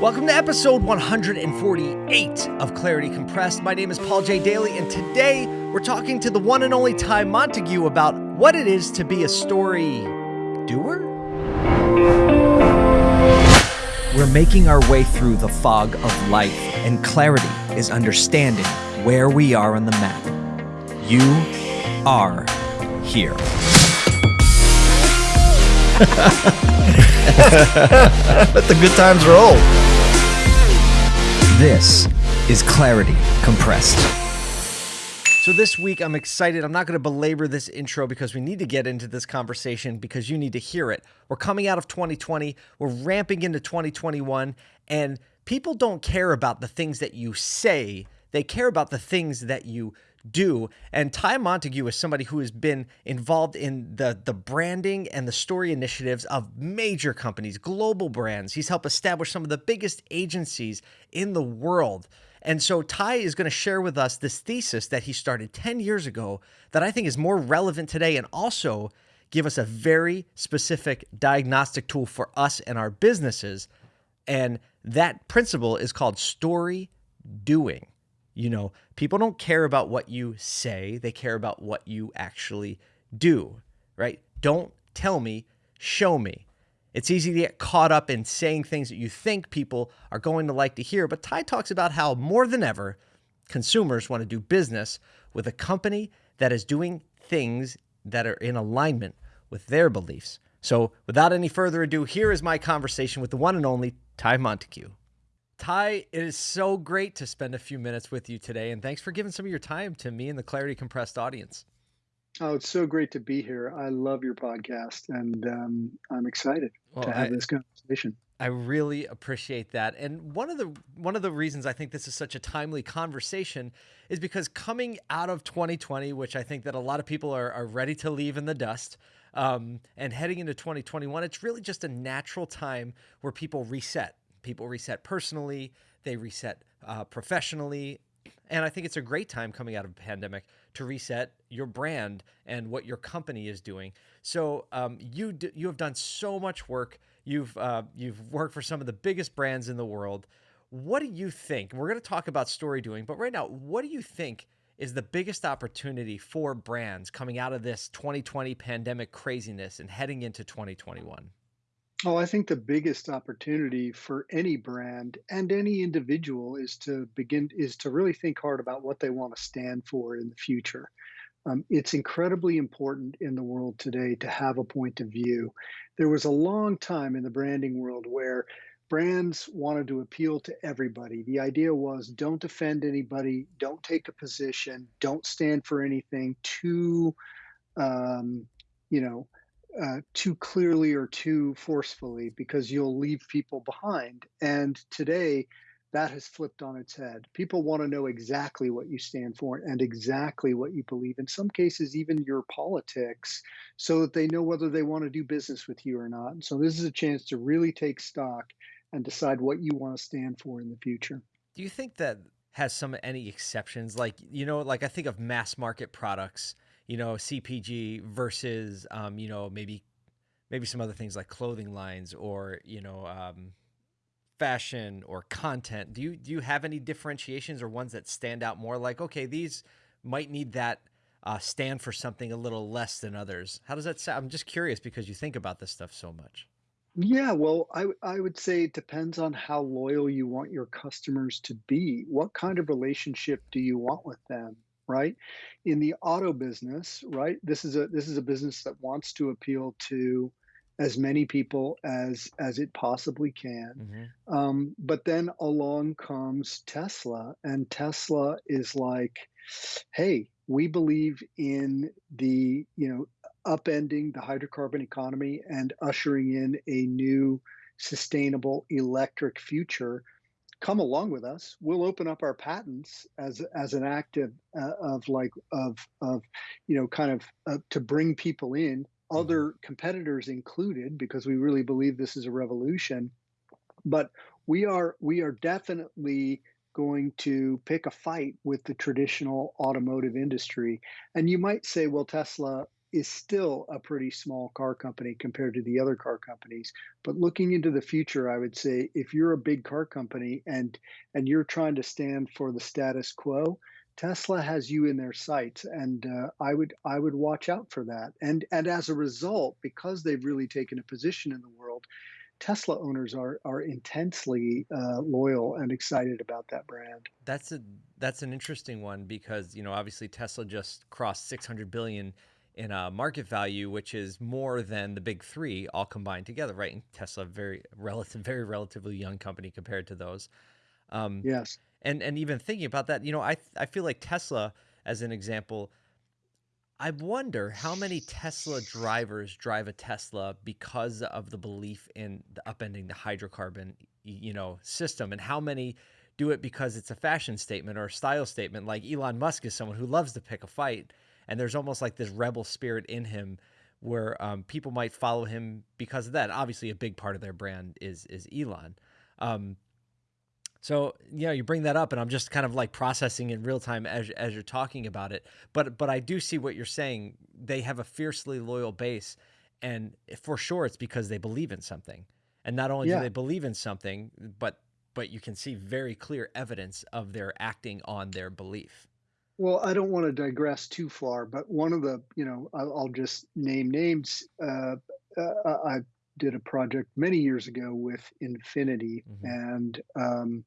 Welcome to episode 148 of Clarity Compressed. My name is Paul J. Daly, and today we're talking to the one and only Ty Montague about what it is to be a story doer. We're making our way through the fog of life, and clarity is understanding where we are on the map. You are here. Let the good times roll. This is Clarity Compressed. So, this week I'm excited. I'm not going to belabor this intro because we need to get into this conversation because you need to hear it. We're coming out of 2020, we're ramping into 2021, and people don't care about the things that you say, they care about the things that you do. And Ty Montague is somebody who has been involved in the the branding and the story initiatives of major companies, global brands. He's helped establish some of the biggest agencies in the world. And so Ty is going to share with us this thesis that he started 10 years ago that I think is more relevant today and also give us a very specific diagnostic tool for us and our businesses. And that principle is called story doing. You know, people don't care about what you say, they care about what you actually do, right? Don't tell me, show me. It's easy to get caught up in saying things that you think people are going to like to hear, but Ty talks about how more than ever, consumers want to do business with a company that is doing things that are in alignment with their beliefs. So, without any further ado, here is my conversation with the one and only Ty Montague. Ty, it is so great to spend a few minutes with you today, and thanks for giving some of your time to me and the Clarity Compressed audience. Oh, it's so great to be here. I love your podcast, and um, I'm excited well, to have I, this conversation. I really appreciate that. And one of the one of the reasons I think this is such a timely conversation is because coming out of 2020, which I think that a lot of people are, are ready to leave in the dust, um, and heading into 2021, it's really just a natural time where people reset people reset personally, they reset uh, professionally. And I think it's a great time coming out of a pandemic to reset your brand and what your company is doing. So um, you d- you have done so much work. You've uh, you've worked for some of the biggest brands in the world. What do you think? We're going to talk about story doing, but right now, what do you think is the biggest opportunity for brands coming out of this 2020 pandemic craziness and heading into 2021? Oh, I think the biggest opportunity for any brand and any individual is to begin is to really think hard about what they want to stand for in the future. Um, it's incredibly important in the world today to have a point of view. There was a long time in the branding world where brands wanted to appeal to everybody. The idea was don't offend anybody, don't take a position, don't stand for anything too, um, you know, uh, too clearly or too forcefully because you'll leave people behind. And today, that has flipped on its head. People want to know exactly what you stand for and exactly what you believe. In some cases, even your politics, so that they know whether they want to do business with you or not. So, this is a chance to really take stock and decide what you want to stand for in the future. Do you think that has some any exceptions? Like, you know, like I think of mass market products you know, CPG versus, um, you know, maybe maybe some other things like clothing lines or you know, um, fashion or content. Do you do you have any differentiations or ones that stand out more? Like, okay, these might need that uh, stand for something a little less than others. How does that sound? I'm just curious because you think about this stuff so much. Yeah, well, I, I would say it depends on how loyal you want your customers to be. What kind of relationship do you want with them? Right? In the auto business, right? This is a this is a business that wants to appeal to as many people as as it possibly can. Mm-hmm. Um, but then along comes Tesla, and Tesla is like, hey, we believe in the you know upending the hydrocarbon economy and ushering in a new sustainable electric future come along with us. We'll open up our patents as as an act of, uh, of like of of you know kind of uh, to bring people in, other mm-hmm. competitors included, because we really believe this is a revolution. But we are we are definitely going to pick a fight with the traditional automotive industry. And you might say, well, Tesla is still a pretty small car company compared to the other car companies. But looking into the future, I would say if you're a big car company and and you're trying to stand for the status quo, Tesla has you in their sights, and uh, I would I would watch out for that. And and as a result, because they've really taken a position in the world, Tesla owners are are intensely uh, loyal and excited about that brand. That's a that's an interesting one because you know obviously Tesla just crossed 600 billion in a market value, which is more than the big three all combined together, right? And Tesla, very relative, very relatively young company compared to those. Um, yes. And and even thinking about that, you know, I I feel like Tesla, as an example, I wonder how many Tesla drivers drive a Tesla because of the belief in the upending the hydrocarbon, you know, system, and how many do it because it's a fashion statement or a style statement. Like Elon Musk is someone who loves to pick a fight, and there's almost like this rebel spirit in him where um, people might follow him because of that. Obviously, a big part of their brand is is Elon. Um, so you know, you bring that up, and I'm just kind of like processing in real time as as you're talking about it. But but I do see what you're saying. They have a fiercely loyal base, and for sure, it's because they believe in something. And not only yeah. do they believe in something, but but you can see very clear evidence of their acting on their belief. Well, I don't want to digress too far, but one of the, you know, I'll, I'll just name names. Uh, uh, I did a project many years ago with Infiniti, mm-hmm. and um,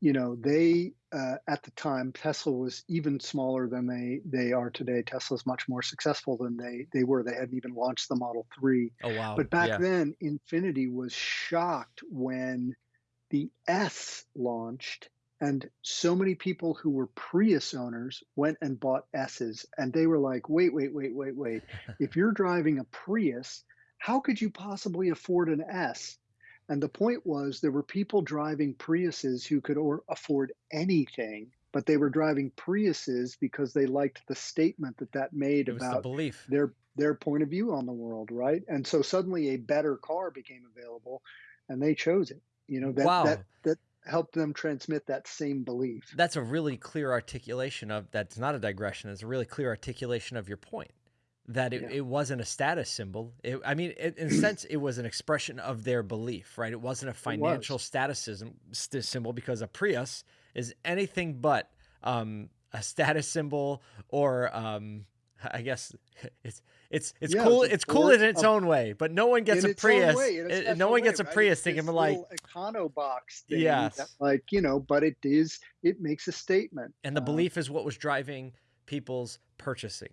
you know they uh, at the time Tesla was even smaller than they they are today. Tesla's much more successful than they they were. They hadn't even launched the Model Three. Oh wow! But back yeah. then, Infiniti was shocked when the S launched. And so many people who were Prius owners went and bought S's, and they were like, "Wait, wait, wait, wait, wait! if you're driving a Prius, how could you possibly afford an S? And the point was there were people driving Priuses who could or afford anything, but they were driving Priuses because they liked the statement that that made about the belief. their their point of view on the world, right? And so suddenly a better car became available, and they chose it. You know that wow. that that helped them transmit that same belief. That's a really clear articulation of that's not a digression. It's a really clear articulation of your point that it, yeah. it wasn't a status symbol. It, I mean, it, in a sense, it was an expression of their belief, right? It wasn't a financial status symbol because a Prius is anything but um, a status symbol or um, I guess it's it's it's yeah, cool. It's cool in its own way, but no one gets a Prius. Way, no one gets a right? Prius thinking like econo box thing. Yes, like you know, but it is it makes a statement, and the uh, belief is what was driving people's purchasing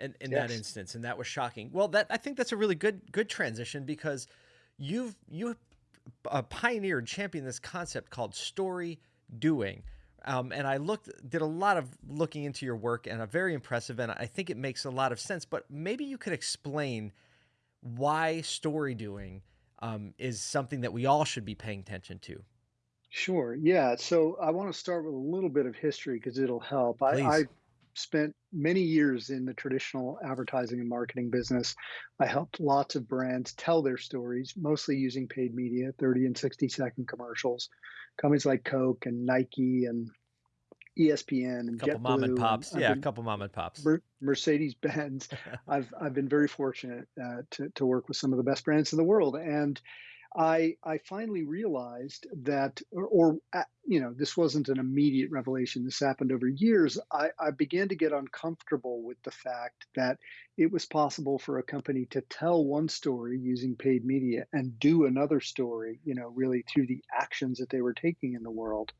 in, in yes. that instance, and that was shocking. Well, that I think that's a really good good transition because you've you uh, pioneered, championed this concept called story doing. Um, and I looked, did a lot of looking into your work, and I'm very impressive, and I think it makes a lot of sense. But maybe you could explain why story doing um, is something that we all should be paying attention to. Sure. Yeah. So I want to start with a little bit of history because it'll help. I, I, spent many years in the traditional advertising and marketing business. I helped lots of brands tell their stories, mostly using paid media, 30 and 60 second commercials. Companies like Coke and Nike and ESPN and a couple JetBlue mom and pops. And yeah, been, a couple mom and pops. Mercedes Benz. I've I've been very fortunate uh, to to work with some of the best brands in the world, and I I finally realized that, or, or uh, you know, this wasn't an immediate revelation. This happened over years. I, I began to get uncomfortable with the fact that it was possible for a company to tell one story using paid media and do another story, you know, really through the actions that they were taking in the world.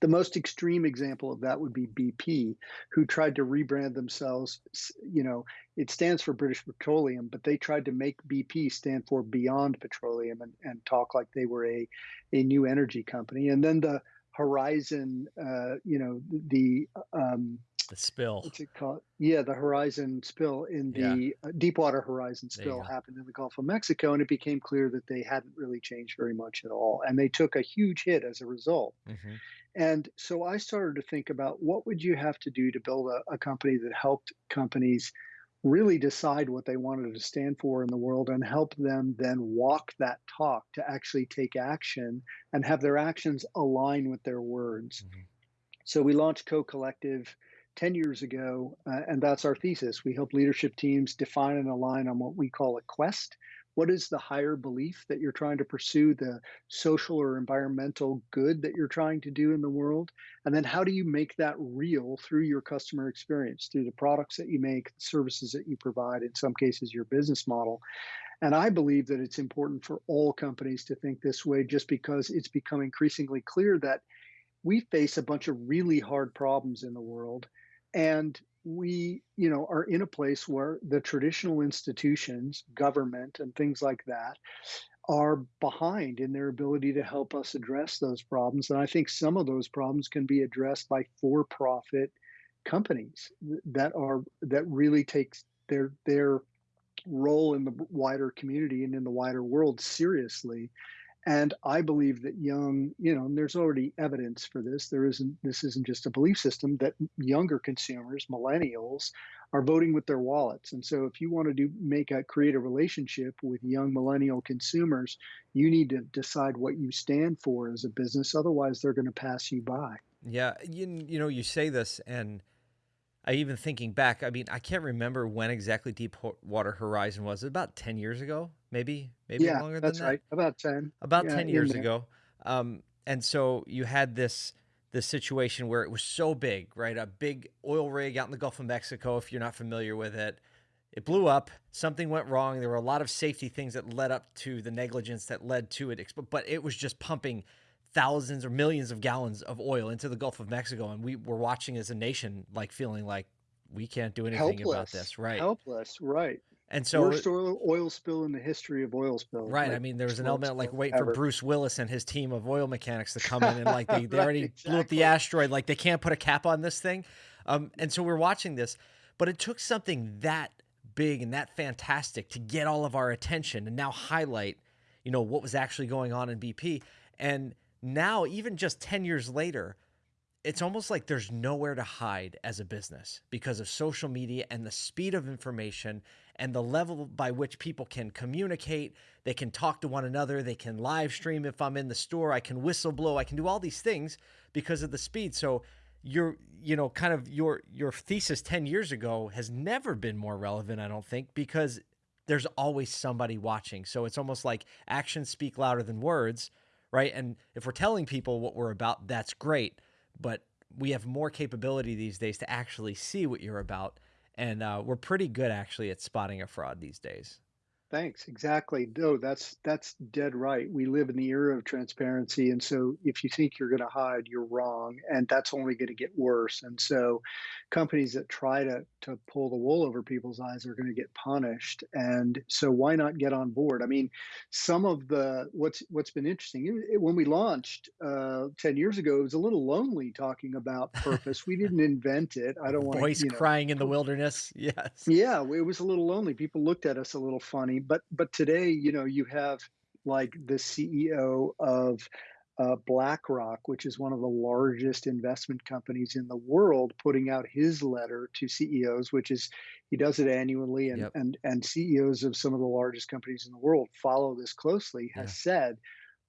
The most extreme example of that would be BP, who tried to rebrand themselves. You know, it stands for British Petroleum, but they tried to make BP stand for Beyond Petroleum and, and talk like they were a, a new energy company. And then the Horizon, uh, you know, the um, the spill. What's it called? Yeah, the Horizon spill in the yeah. Uh, Deepwater Horizon spill happened in the Gulf of Mexico, and it became clear that they hadn't really changed very much at all, and they took a huge hit as a result. Mm-hmm. And so I started to think about what would you have to do to build a, a company that helped companies really decide what they wanted to stand for in the world and help them then walk that talk to actually take action and have their actions align with their words. Mm-hmm. So we launched Co Collective 10 years ago, uh, and that's our thesis. We help leadership teams define and align on what we call a quest. What is the higher belief that you're trying to pursue, the social or environmental good that you're trying to do in the world? And then how do you make that real through your customer experience, through the products that you make, the services that you provide, in some cases, your business model? And I believe that it's important for all companies to think this way just because it's become increasingly clear that we face a bunch of really hard problems in the world and we you know are in a place where the traditional institutions government and things like that are behind in their ability to help us address those problems. And i think some of those problems can be addressed by for profit companies that are that really takes their their role in the wider community and in the wider world seriously and I believe that young, you know, and there's already evidence for this. There isn't, this isn't just a belief system that younger consumers, millennials, are voting with their wallets. And so if you want to do make a create a relationship with young millennial consumers, you need to decide what you stand for as a business. Otherwise, they're going to pass you by. Yeah. You, you know, you say this and I even thinking back, I mean, I can't remember when exactly Deepwater Horizon was. About 10 years ago, maybe, maybe Yeah, longer than that's that. right. About 10. About Yeah, 10 years ago. Um, and so you had this this situation where it was so big, right? A big oil rig out in the Gulf of Mexico, if you're not familiar with it. It blew up. Something went wrong. There were a lot of safety things that led up to the negligence that led to it. But it was just pumping thousands or millions of gallons of oil into the Gulf of Mexico. And we were watching as a nation, like feeling like we can't do anything about this. Right. Helpless. Right. And so Worst oil, oil spill in the history of oil spills. Right. I mean, there was an element like spill waiting for. Bruce Willis and his team of oil mechanics to come in and like they, they already blew up the asteroid. Like they can't put a cap on this thing. Um, and so we're watching this, but it took something that big and that fantastic to get all of our attention and now highlight, you know, what was actually going on in BP. And now, even just 10 years later, it's almost like there's nowhere to hide as a business because of social media and the speed of information and the level by which people can communicate. They can talk to one another. They can live stream if I'm in the store. I can whistle blow. I can do all these things because of the speed. So your you know kind of your your thesis 10 years ago has never been more relevant i don't think because there's always somebody watching so it's almost like actions speak louder than words right and if we're telling people what we're about that's great but we have more capability these days to actually see what you're about. And uh, we're pretty good actually at spotting a fraud these days Thanks. Exactly. No, that's that's dead right. We live in the era of transparency, and so if you think you're going to hide, you're wrong, and that's only going to get worse. And so, companies that try to to pull the wool over people's eyes are going to get punished. And so, why not get on board? I mean, some of the what's what's been interesting it- it- when we launched uh, ten years ago, it was a little lonely talking about purpose. We didn't invent it. I don't want voice to, you know, crying in the wilderness yes yeah, it was a little lonely. People looked at us a little funny, but but today, you know, you have like the CEO of uh, BlackRock, which is one of the largest investment companies in the world, putting out his letter to CEOs, which is he does it annually, and Yep. and and CEOs of some of the largest companies in the world follow this closely. Has Yeah. said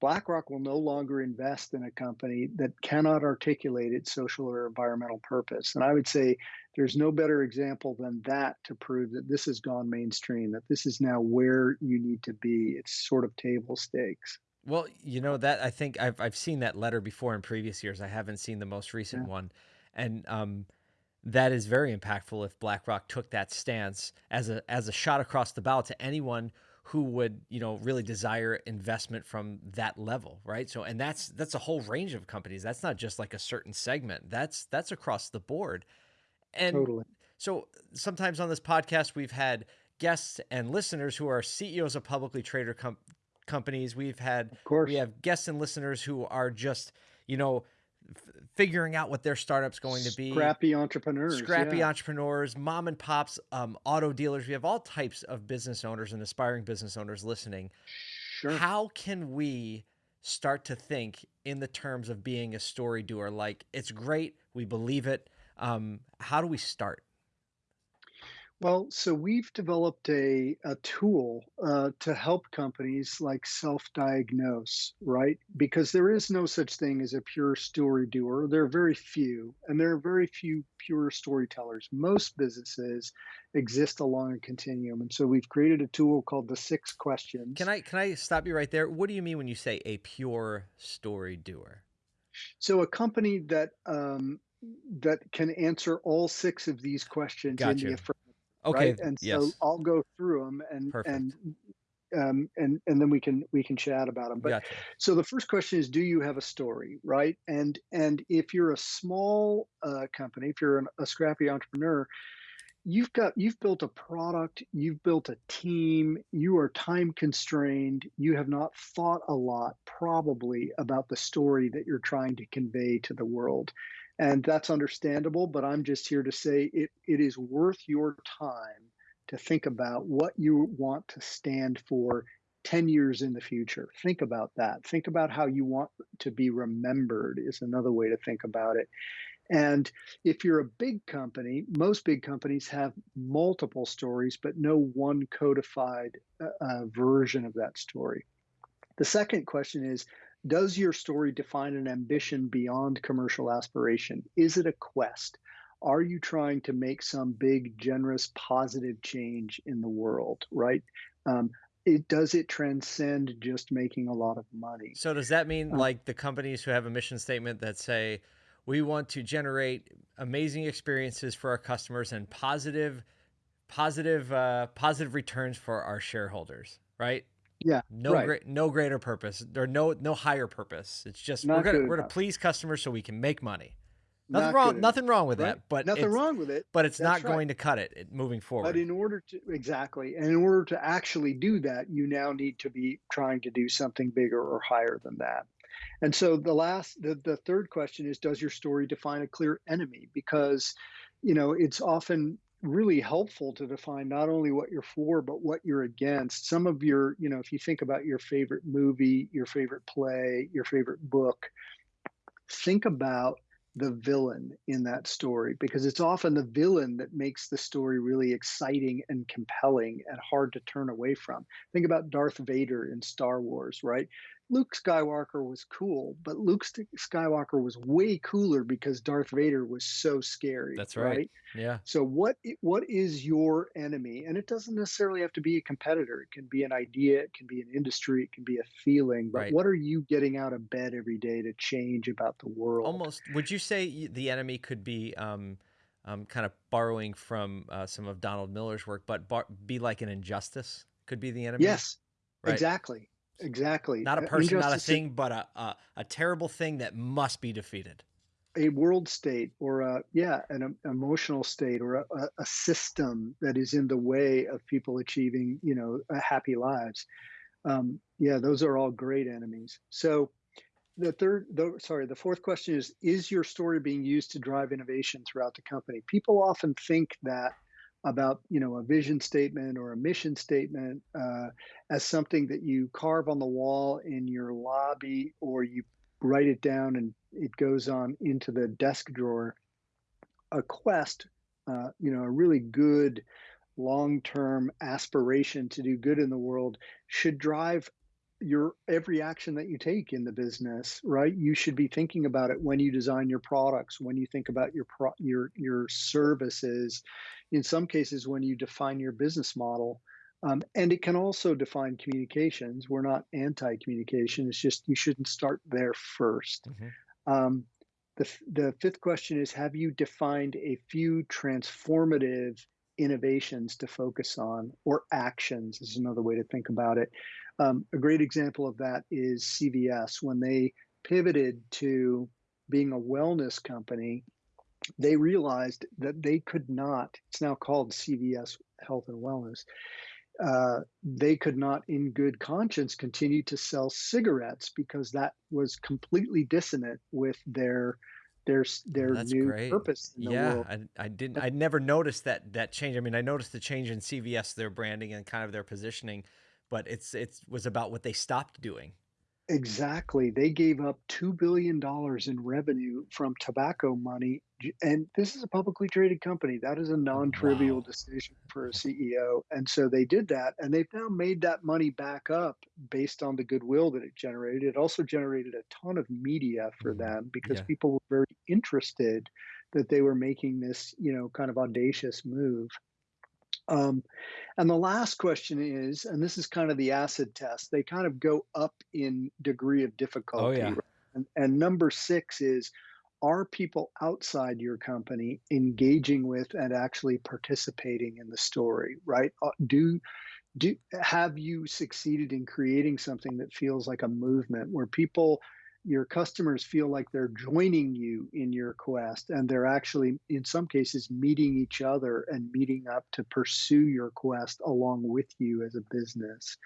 BlackRock will no longer invest in a company that cannot articulate its social or environmental purpose. And I would say there's no better example than that to prove that this has gone mainstream, that this is now where you need to be. It's sort of table stakes. Well, you know that I think I've I've seen that letter before in previous years. I haven't seen the most recent Yeah. one, and um, that is very impactful. If BlackRock took that stance as a as a shot across the bow to anyone who would you know really desire investment from that level, right? So, and that's that's a whole range of companies. That's not just like a certain segment. That's that's across the board. And Totally. so sometimes on this podcast, we've had guests and listeners who are CEOs of publicly traded com- companies. We've had Of course. we have guests and listeners who are just you know f- figuring out what their startup's going to be. Scrappy entrepreneurs. Scrappy yeah. entrepreneurs, mom and pops, um, auto dealers. We have all types of business owners and aspiring business owners listening. Sure. How can we start to think in the terms of being a story doer? Like it's great, we believe it. Um, how do we start? Well, so we've developed a, a tool uh, to help companies like self-diagnose, right? Because there is no such thing as a pure story doer. There are very few, and there are very few pure storytellers. Most businesses exist along a continuum, and so we've created a tool called the Six Questions. Can I can I stop you right there? What do you mean when you say a pure story doer? So a company that um, that can answer all six of these questions in Gotcha. the affirmative Okay. right? And so I'll go through them and and um, and and then we can we can chat about them. But Gotcha. so the first question is, do you have a story, right? And and if you're a small uh, company, if you're an, a scrappy entrepreneur, you've got you've built a product, you've built a team, you are time constrained, you have not thought a lot probably about the story that you're trying to convey to the world. And that's understandable, but I'm just here to say it it is worth your time to think about what you want to stand for 10 years in the future. Think about that. Think about how you want to be remembered is another way to think about it. And if you're a big company, most big companies have multiple stories, but no one codified uh, uh, version of that story. The second question is Does your story define an ambition beyond commercial aspiration? Is it a quest? Are you trying to make some big, generous, positive change in the world, right? Um, it does it transcend just making a lot of money? So does that mean Uh, like the companies who have a mission statement that say we want to generate amazing experiences for our customers and positive positive uh positive returns for our shareholders, right? Yeah, No right. great no greater purpose or no no higher purpose. It's just we're gonna we're to please customers so we can make money. Nothing Not wrong nothing wrong with right? that, but Nothing wrong with it. but it's That's not right. going to cut it, it moving forward. But in order to exactly, and in order to actually do that, you now need to be trying to do something bigger or higher than that. And so the last, the, the third question is, does your story define a clear enemy? Because, you know, it's often really helpful to define not only what you're for, but what you're against. Some of your, you know, if you think about your favorite movie, your favorite play, your favorite book, think about the villain in that story because it's often the villain that makes the story really exciting and compelling and hard to turn away from. Think about Darth Vader in Star Wars, right? Luke Skywalker was cool, but Luke Skywalker was way cooler because Darth Vader was so scary, That's right. right? Yeah. So what what is your enemy? And it doesn't necessarily have to be a competitor. It can be an idea, it can be an industry, it can be a feeling. But Right. what are you getting out of bed every day to change about the world? Almost would you say the enemy could be um um kind of borrowing from uh, some of Donald Miller's work, but bar- be like an injustice could be the enemy? Yes, Right. exactly. Exactly. Not a Uh, person, not a injustice in thing, but a, a a terrible thing that must be defeated. a world state or a yeah, an emotional state or a, a, system that is in the way of people achieving, you know, happy lives. Um, yeah, those are all great enemies. So the third, the, sorry, the fourth question is: Is your story being used to drive innovation throughout the company? People often think that about you know a vision statement or a mission statement uh, as something that you carve on the wall in your lobby or you write it down and it goes on into the desk drawer. A quest, uh, you know, a really good long-term aspiration to do good in the world should drive your every action that you take in the business right? You should be thinking about it when you design your products when you think about your pro, your your services in some cases when you define your business model. Um, and it can also define communications. We're not anti-communication. It's just you shouldn't start there 1st Mhm. um, the, the fifth question is Have you defined a few transformative innovations to focus on, or actions is another way to think about it? Um, a great example of that is CVS. When they pivoted to being a wellness company, they realized that they could not, it's now called CVS Health and Wellness, uh, they could not, in good conscience, continue to sell cigarettes because that was completely dissonant with their their their That's new great. purpose in the Yeah, world. I, I didn't. I never noticed that that change. I mean, I noticed the change in CVS, their branding and kind of their positioning, but it's it's was about what they stopped doing. Exactly. They gave up $2 billion in revenue from tobacco money. And this is a publicly traded company. That is a non-trivial Wow. decision for a CEO. And so they did that, and they've now made that money back up based on the goodwill that it generated. It also generated a ton of media for Mhm. them because Yeah. people were very interested that they were making this, you know, kind of audacious move. Um, and the last question is, and this is kind of the acid test, they kind of go up in degree of difficulty. Oh difficulty. yeah. right? And, and number six is, are people outside your company engaging with and actually participating in the story, right? Uh, Do do have you succeeded in creating something that feels like a movement where people your customers feel like they're joining you in your quest and they're actually in some cases meeting each other and meeting up to pursue your quest along with you as a business.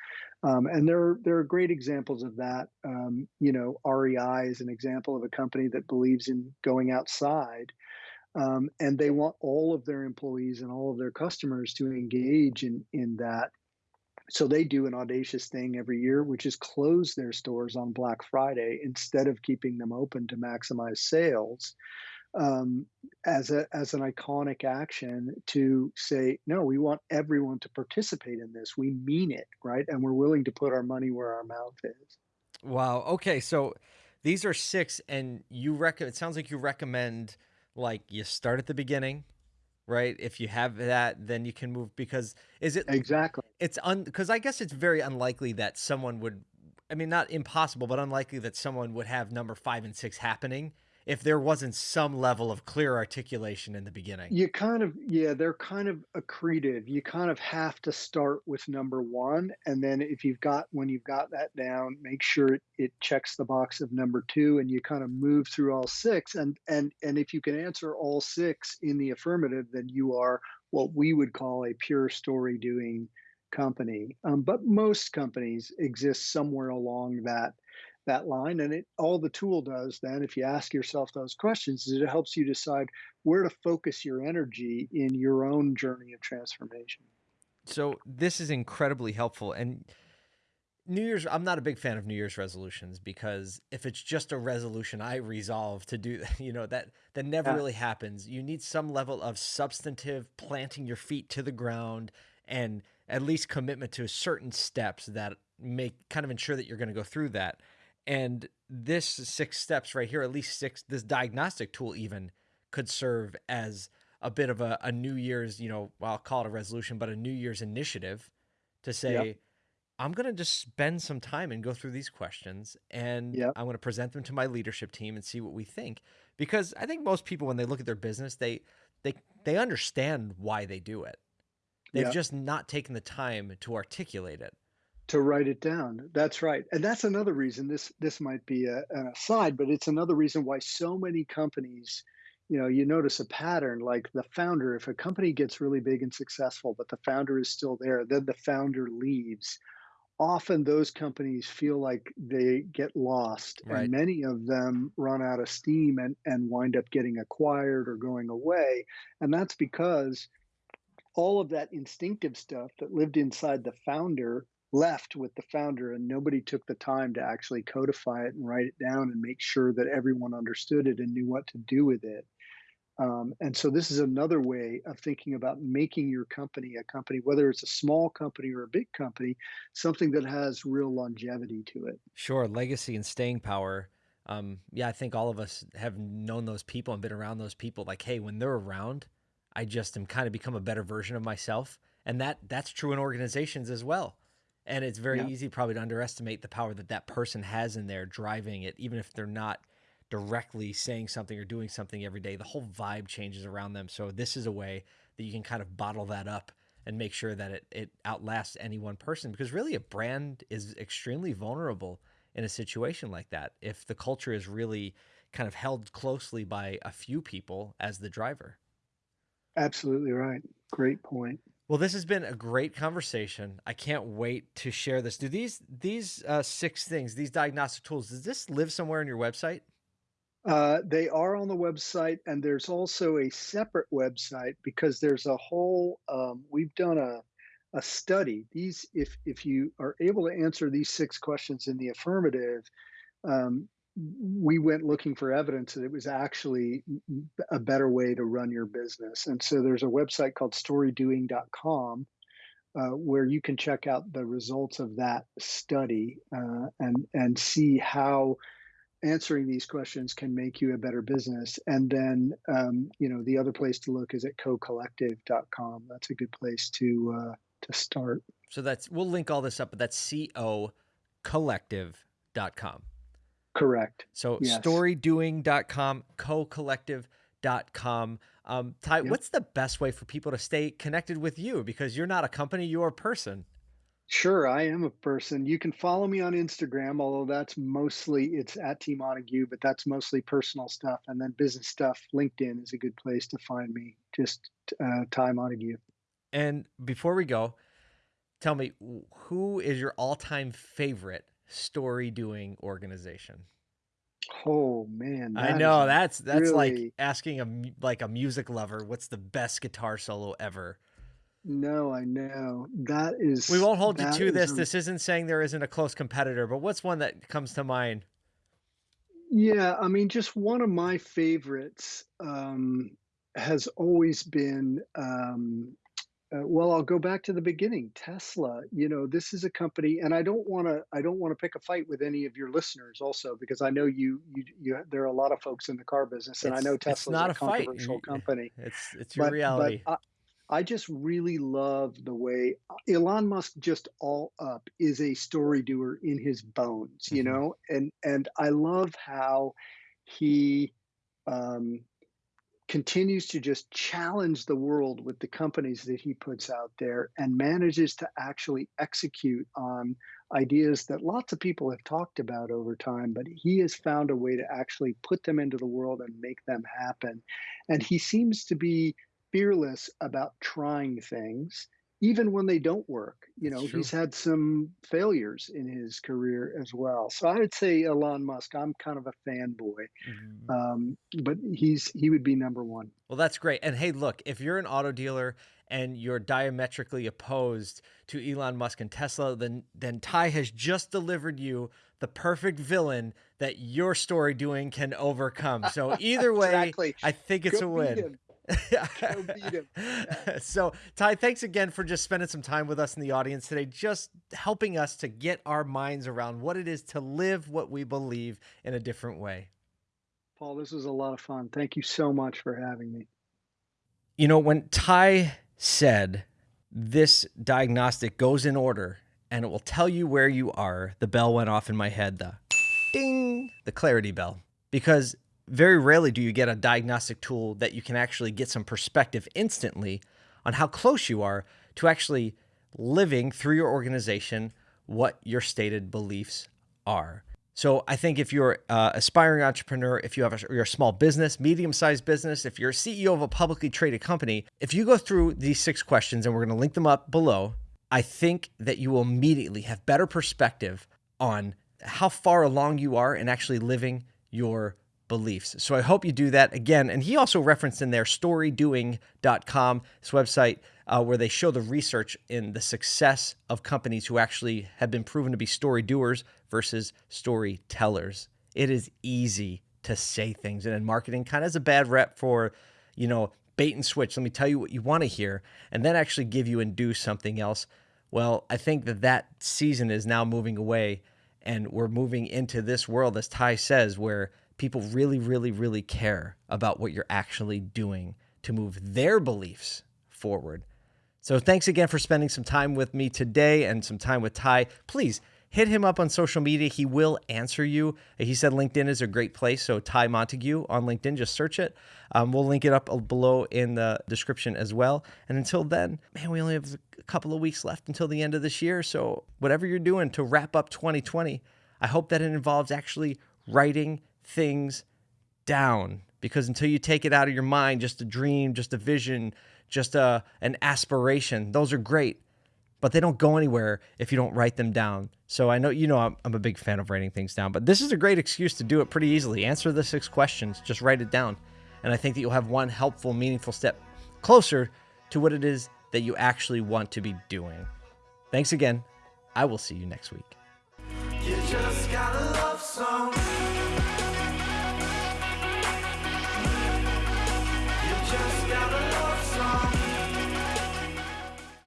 Um, and there, there are great examples of that. Um, you know REI is an example of a company that believes in going outside um, and they want all of their employees and all of their customers to engage in in that so they do an audacious thing every year, which is close their stores on Black Friday instead of keeping them open to maximize sales um, as a as an iconic action to say, no, we want everyone to participate in this. We mean it, right? And we're willing to put our money where our mouth is. Wow. Okay. So these are six, and you recommend. It sounds like you recommend like you start at the beginning, right? If you have that, then you can move because is it Exactly. it's un because I guess it's very unlikely that someone would I mean not impossible, but unlikely that someone would have number five and six happening if there wasn't some level of clear articulation in the beginning. You kind of, yeah, they're kind of accretive. You kind of have to start with number one. And then if you've got, when you've got that down, make sure it, it checks the box of number two and you kind of move through all six. And, and, and if you can answer all six in the affirmative, then you are what we would call a pure story doing company. Um, but most companies exist somewhere along that that line and it all the tool does then if you ask yourself those questions is it helps you decide where to focus your energy in your own journey of transformation So this is incredibly helpful. And New Year's, I'm not a big fan of New Year's resolutions because if it's just a resolution I resolve to do, you know, that that never yeah really happens. You need some level of substantive planting your feet to the ground and at least commitment to certain steps that make kind of ensure that you're going to go through that. And this six steps right here, at least six, this diagnostic tool even could serve as a bit of a, a New Year's, you know, well, I'll call it a resolution, but a New Year's initiative to yep say, I'm going to just spend some time and go through these questions and yep I'm going to present them to my leadership team and see what we think. Because I think most people, when they look at their business, they, they, they understand why they do it. They've yep just not taken the time to articulate it. To write it down. That's right. And that's another reason this this might be a, an aside but it's another reason why so many companies you know you notice a pattern like the founder if a company gets really big and successful but the founder is still there then the founder leaves. Often those companies feel like they get lost and many of them run out of steam and, and wind up getting acquired or going away. And that's because all of that instinctive stuff that lived inside the founder left with the founder and nobody took the time to actually codify it and write it down and make sure that everyone understood it and knew what to do with it um, and so this is another way of thinking about making your company a company whether it's a small company or a big company something that has real longevity to it Sure, legacy and staying power. Um, yeah, I think all of us have known those people and been around those people. Like, hey, when they're around, I just am kind of become a better version of myself, and that that's true in organizations as well. And it's very yeah easy probably to underestimate the power that that person has in there driving it, even if they're not directly saying something or doing something every day. The whole vibe changes around them. So this is a way that you can kind of bottle that up and make sure that it, it outlasts any one person because really a brand is extremely vulnerable in a situation like that if the culture is really kind of held closely by a few people as the driver. absolutely right great point Well, this has been a great conversation. I can't wait to share this. Do these these uh, six things, these diagnostic tools, does this live somewhere on your website? Uh, they are on the website, and there's also a separate website because there's a whole. Um, we've done a a study. These, if if you are able to answer these six questions in the affirmative, um, we went looking for evidence that it was actually a better way to run your business. And so there's a website called storydoing.com uh, where you can check out the results of that study uh, and and see how answering these questions can make you a better business. And then um, you know the other place to look is at cocollective.com. That's a good place to uh, to start. So that's we'll link all this up, but that's co collective.com. Correct. So yes. storydoing.com, cocollective.com. Um, Ty, yep. what's the best way for people to stay connected with you? Because you're not a company, you're a person. Sure, I am a person. You can follow me on Instagram, although that's mostly it's at T Montague, but that's mostly personal stuff. And then business stuff, LinkedIn is a good place to find me. Just uh, Ty Montague. And before we go, tell me who is your all-time favorite story doing organization? Oh man, I know that's that's really... like asking a like a music lover what's the best guitar solo ever. No, I know that is. We won't hold you to this. A... This isn't saying there isn't a close competitor, but what's one that comes to mind? Yeah, I mean, just one of my favorites um, has always been um, uh, well, I'll go back to the beginning. Tesla, you know, this is a company, and I don't want to. I don't want to pick a fight with any of your listeners, also, because I know you. You, you there are a lot of folks in the car business, and it's, I know Tesla's not a, a controversial fight. company. It's it's your but, reality. But I, I just really love the way Elon Musk just all up is a story doer in his bones, you mm-hmm. know, and and I love how he um, continues to just challenge the world with the companies that he puts out there and manages to actually execute on ideas that lots of people have talked about over time, but he has found a way to actually put them into the world and make them happen. And he seems to be fearless about trying things even when they don't work. You know, he's had some failures in his career as well. So I would say Elon Musk. I'm kind of a fanboy, mm-hmm. um, but he's he would be number one. Well, that's great. And hey, look, if you're an auto dealer and you're diametrically opposed to Elon Musk and Tesla, then then Ty has just delivered you the perfect villain that your story doing can overcome. So either way, exactly. I think it's Go a win. so, Ty, thanks again for just spending some time with us in the audience today, just helping us to get our minds around what it is to live what we believe in a different way. Paul, this was a lot of fun. Thank you so much for having me. You know, when Ty said this diagnostic goes in order and it will tell you where you are, the bell went off in my head, the ding, the clarity bell. Because very rarely do you get a diagnostic tool that you can actually get some perspective instantly on how close you are to actually living through your organization what your stated beliefs are. So I think if you're an aspiring entrepreneur, if you have a small business, medium-sized business, if you're a CEO of a publicly traded company, if you go through these six questions, and we're going to link them up below, I think that you will immediately have better perspective on how far along you are in actually living your beliefs. So I hope you do that again. And he also referenced in there storydoing.com, this website uh, where they show the research in the success of companies who actually have been proven to be story doers versus storytellers. It is easy to say things, and in marketing, kind of has a bad rep for, you know, bait and switch. Let me tell you what you want to hear, and then actually give you and do something else. Well, I think that that season is now moving away, and we're moving into this world, as Ty says, where people really, really, really care about what you're actually doing to move their beliefs forward. So thanks again for spending some time with me today and some time with Ty. Please hit him up on social media. He will answer you. He said LinkedIn is a great place. So Ty Montague on LinkedIn, just search it. Um, we'll link it up below in the description as well. And until then, man, we only have a couple of weeks left until the end of this year. So whatever you're doing to wrap up 2020, I hope that it involves actually writing things down because until you take it out of your mind, just a dream, just a vision, just a an aspiration, those are great, but they don't go anywhere if you don't write them down. So I know you know I'm, I'm a big fan of writing things down, but this is a great excuse to do it pretty easily. Answer the six questions, just write it down, and I think that you'll have one helpful, meaningful step closer to what it is that you actually want to be doing. Thanks again. I will see you next week. You